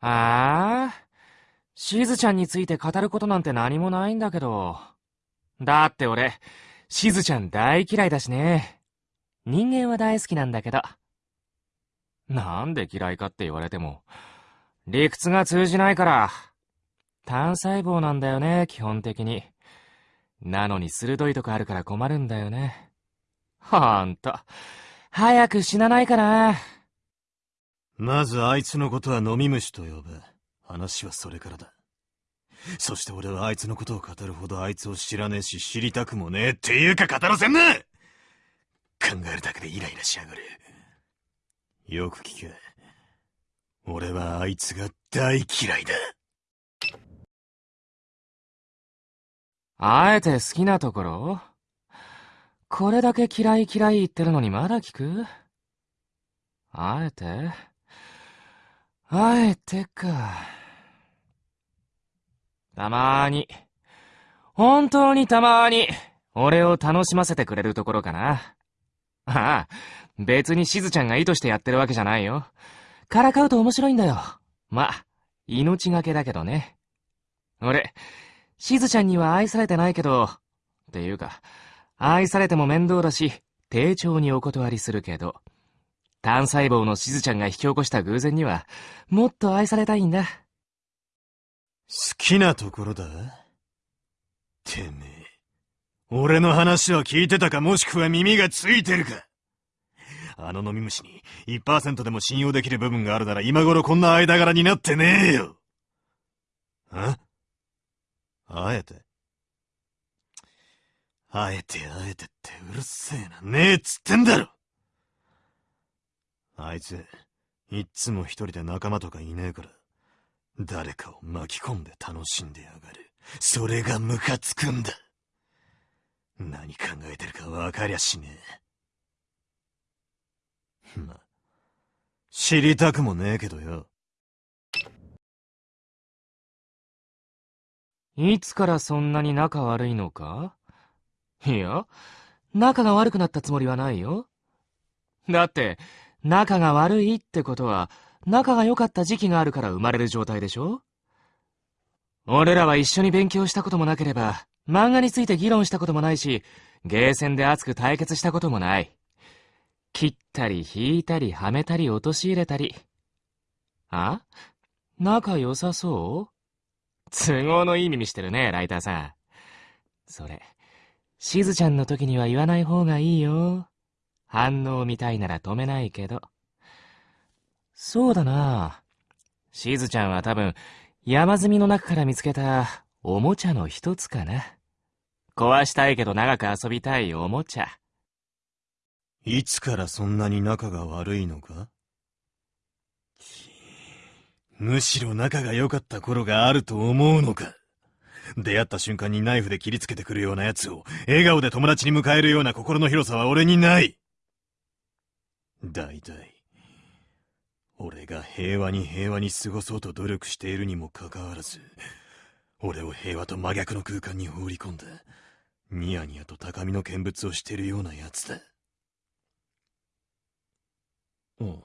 ああしずちゃんについて語ることなんて何もないんだけど。だって俺、しずちゃん大嫌いだしね。人間は大好きなんだけど。なんで嫌いかって言われても、理屈が通じないから。単細胞なんだよね、基本的に。なのに鋭いとこあるから困るんだよね。ほんと。早く死なないかな。まずあいつのことは飲み虫と呼ぶ。話はそれからだ。そして俺はあいつのことを語るほどあいつを知らねえし知りたくもねえっていうか語らせんな考えるだけでイライラしやがる。よく聞け。俺はあいつが大嫌いだ。あえて好きなところ？これだけ嫌い嫌い言ってるのにまだ聞く？あえて？あえてか。たまーに、本当にたまーに、俺を楽しませてくれるところかな。ああ、別にしずちゃんが意図してやってるわけじゃないよ。からかうと面白いんだよ。ま、命がけだけどね。俺、しずちゃんには愛されてないけど、っていうか、愛されても面倒だし、丁重にお断りするけど、単細胞のしずちゃんが引き起こした偶然には、もっと愛されたいんだ。好きなところだてめえ。俺の話は聞いてたかもしくは耳がついてるかあの飲み虫に1%でも信用できる部分があるなら今頃こんな間柄になってねえよ。あ？あえてあえてあえてってうるせえな。ねえっつってんだろあいつ、いっつも一人で仲間とかいねえから、誰かを巻き込んで楽しんでやがる。それがムカつくんだ。何考えてるか分かりゃしねえ。ま、知りたくもねえけどよ。いつからそんなに仲悪いのか？いや、仲が悪くなったつもりはないよ。だって、仲が悪いってことは、仲が良かった時期があるから生まれる状態でしょ？俺らは一緒に勉強したこともなければ、漫画について議論したこともないし、ゲーセンで熱く対決したこともない。切ったり引いたりはめたり陥れたり。あ？仲良さそう？都合のいい耳してるね、ライターさん。それ、しずちゃんの時には言わない方がいいよ。反応見たいなら止めないけど。そうだな。しずちゃんは多分、山積みの中から見つけたおもちゃの一つかな。壊したいけど長く遊びたいおもちゃ。いつからそんなに仲が悪いのか？むしろ仲が良かった頃があると思うのか？出会った瞬間にナイフで切りつけてくるような奴を笑顔で友達に迎えるような心の広さは俺にない大体、俺が平和に平和に過ごそうと努力しているにもかかわらず、俺を平和と真逆の空間に放り込んだ、ニヤニヤと高みの見物をしているような奴だ。うん。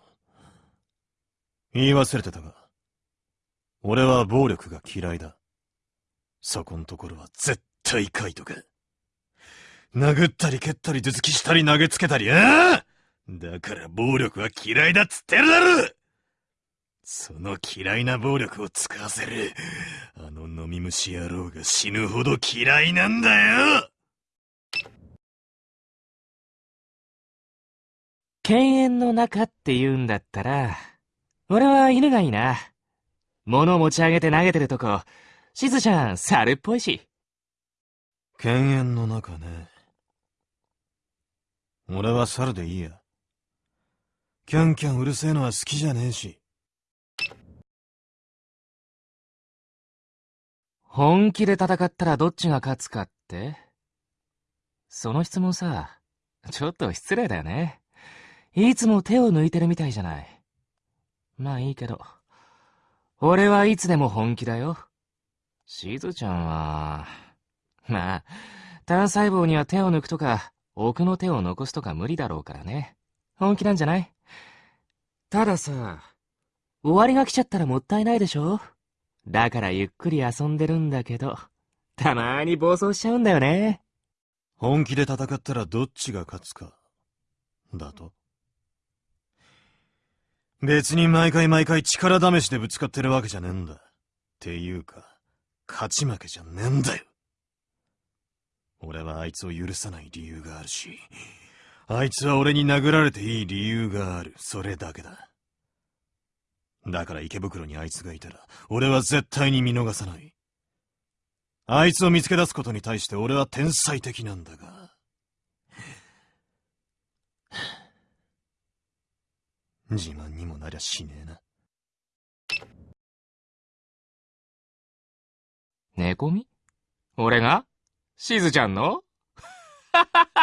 言い忘れてたが、俺は暴力が嫌いだ。そこんところは絶対書いとけ。殴ったり蹴ったり頭突きしたり投げつけたり、ああだから暴力は嫌いだっつってるだろその嫌いな暴力を使わせる、あの飲み虫野郎が死ぬほど嫌いなんだよ犬猿の中って言うんだったら、俺は犬がいいな。物持ち上げて投げてるとこ、しずちゃん猿っぽいし。犬猿の中ね。俺は猿でいいや。キャンキャンうるせえのは好きじゃねえし。本気で戦ったらどっちが勝つかって？その質問さ、ちょっと失礼だよね。いつも手を抜いてるみたいじゃない。まあいいけど。俺はいつでも本気だよ。しずちゃんは、まあ、単細胞には手を抜くとか、奥の手を残すとか無理だろうからね。本気なんじゃない？たださ、終わりが来ちゃったらもったいないでしょ？だからゆっくり遊んでるんだけど、たまーに暴走しちゃうんだよね。本気で戦ったらどっちが勝つか。だと？別に毎回毎回力試しでぶつかってるわけじゃねえんだ。っていうか、勝ち負けじゃねえんだよ。俺はあいつを許さない理由があるし、あいつは俺に殴られていい理由がある。それだけだ。だから池袋にあいつがいたら、俺は絶対に見逃さない。あいつを見つけ出すことに対して俺は天才的なんだが。自慢にもなりゃしねえな。寝込み俺が？しずちゃんの？ははは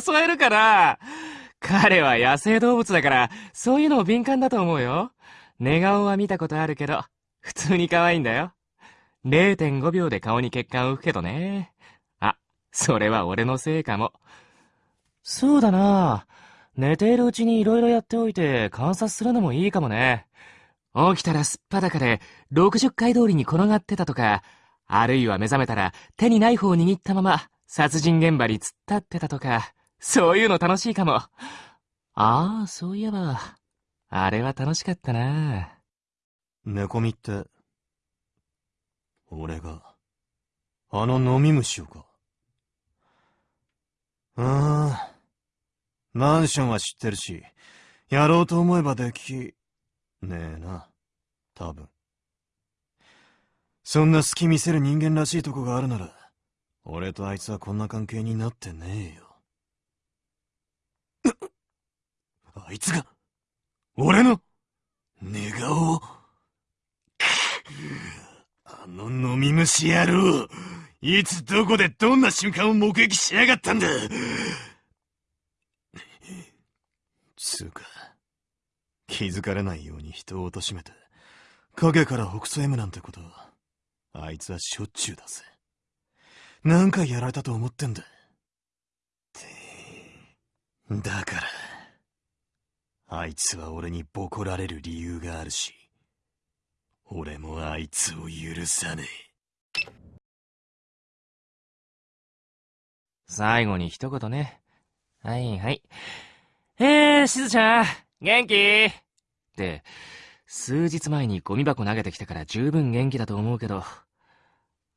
襲えるかな彼は野生動物だから、そういうの敏感だと思うよ。寝顔は見たことあるけど、普通に可愛いんだよ。0.5秒で顔に血管を浮くけどね。あ、それは俺のせいかも。そうだな寝ているうちに色々やっておいて観察するのもいいかもね。起きたらすっぱだかで60回通りに転がってたとか、あるいは目覚めたら手にナイフを握ったまま殺人現場に突っ立ってたとか、そういうの楽しいかも。ああ、そういえば、あれは楽しかったな。寝込みって、俺が、あの飲み虫をか。ああ、マンションは知ってるし、やろうと思えばでき、ねえな、多分。そんな隙見せる人間らしいとこがあるなら、俺とあいつはこんな関係になってねえよ。あいつが、俺の、寝顔を、あの飲み虫野郎、いつどこでどんな瞬間を目撃しやがったんだつうか、気づかれないように人を貶めて、影から北斎むなんてことは、あいつはしょっちゅうだぜ。何回やられたと思ってんだ。だから、あいつは俺にボコられる理由があるし、俺もあいつを許さねえ。最後に一言ね。はいはい。えー、しずちゃん、元気？って、数日前にゴミ箱投げてきたから十分元気だと思うけど、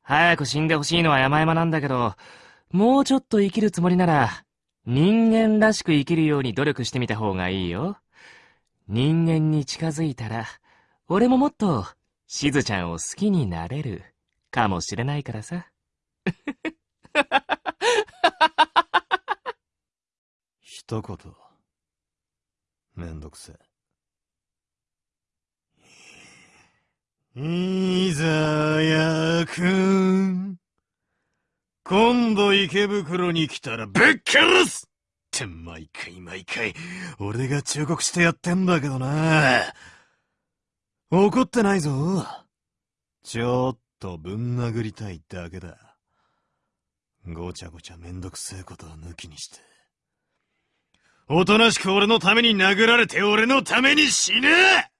早く死んでほしいのは山々なんだけど、もうちょっと生きるつもりなら、人間らしく生きるように努力してみた方がいいよ。人間に近づいたら、俺ももっと、しずちゃんを好きになれる、かもしれないからさ。一言。めんどくせえ。いざやくん。今度池袋に来たらぶっ殺すって毎回毎回、俺が忠告してやってんだけどな。怒ってないぞ。ちょっとぶん殴りたいだけだ。ごちゃごちゃめんどくせえことは抜きにして。おとなしく俺のために殴られて俺のために死ね